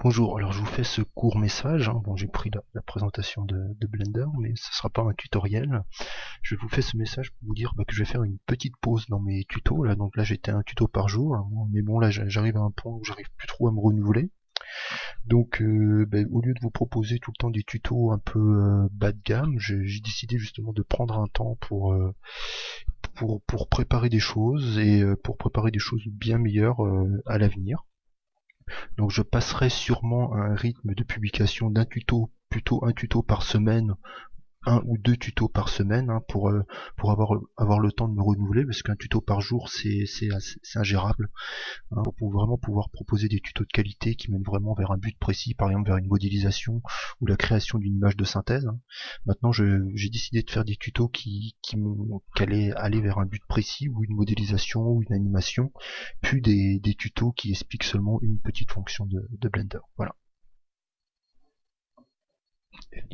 Bonjour, alors je vous fais ce court message, hein. bon j'ai pris la, présentation de, Blender, mais ce ne sera pas un tutoriel. Je vous fais ce message pour vous dire bah, que je vais faire une petite pause dans mes tutos, là donc là j'étais un tuto par jour, hein. mais bon là j'arrive à un point où j'arrive plus trop à me renouveler. Donc euh, bah, au lieu de vous proposer tout le temps des tutos un peu euh, bas de gamme, j'ai décidé justement de prendre un temps pour, euh, pour, pour préparer des choses et pour préparer des choses bien meilleures à l'avenir. Donc je passerai sûrement à un rythme de publication d'un tuto, plutôt un tuto par semaine un ou deux tutos par semaine hein, pour euh, pour avoir avoir le temps de me renouveler parce qu'un tuto par jour c'est c'est ingérable hein, pour vraiment pouvoir proposer des tutos de qualité qui mènent vraiment vers un but précis par exemple vers une modélisation ou la création d'une image de synthèse hein. maintenant j'ai décidé de faire des tutos qui qui m'ont allaient aller vers un but précis ou une modélisation ou une animation puis des, des tutos qui expliquent seulement une petite fonction de, de Blender voilà